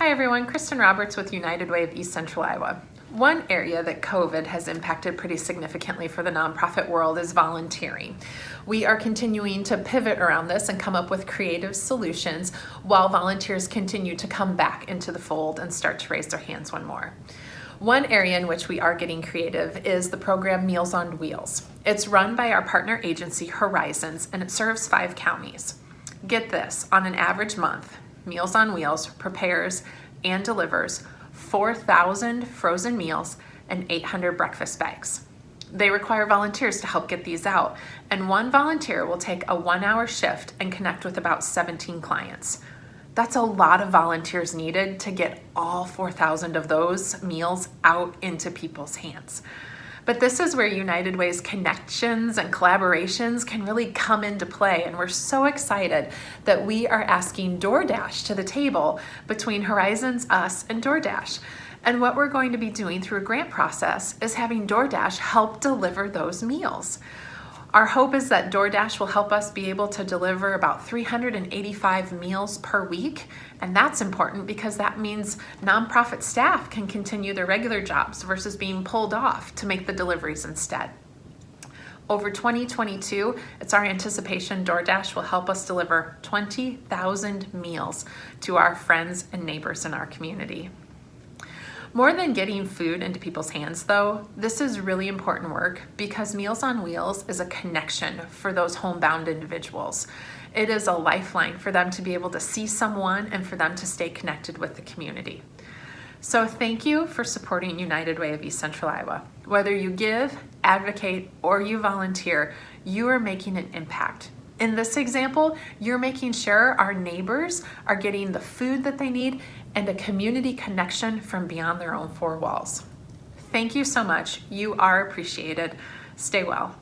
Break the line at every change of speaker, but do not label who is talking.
Hi everyone, Kristen Roberts with United Way of East Central Iowa. One area that COVID has impacted pretty significantly for the nonprofit world is volunteering. We are continuing to pivot around this and come up with creative solutions while volunteers continue to come back into the fold and start to raise their hands one more. One area in which we are getting creative is the program Meals on Wheels. It's run by our partner agency Horizons and it serves five counties. Get this, on an average month, Meals on Wheels prepares and delivers 4,000 frozen meals and 800 breakfast bags. They require volunteers to help get these out, and one volunteer will take a one hour shift and connect with about 17 clients. That's a lot of volunteers needed to get all 4,000 of those meals out into people's hands. But this is where United Way's connections and collaborations can really come into play. And we're so excited that we are asking DoorDash to the table between Horizons, us, and DoorDash. And what we're going to be doing through a grant process is having DoorDash help deliver those meals. Our hope is that DoorDash will help us be able to deliver about 385 meals per week. And that's important because that means nonprofit staff can continue their regular jobs versus being pulled off to make the deliveries instead. Over 2022, it's our anticipation DoorDash will help us deliver 20,000 meals to our friends and neighbors in our community. More than getting food into people's hands though, this is really important work because Meals on Wheels is a connection for those homebound individuals. It is a lifeline for them to be able to see someone and for them to stay connected with the community. So thank you for supporting United Way of East Central Iowa. Whether you give, advocate, or you volunteer, you are making an impact. In this example, you're making sure our neighbors are getting the food that they need and a community connection from beyond their own four walls. Thank you so much. You are appreciated. Stay well.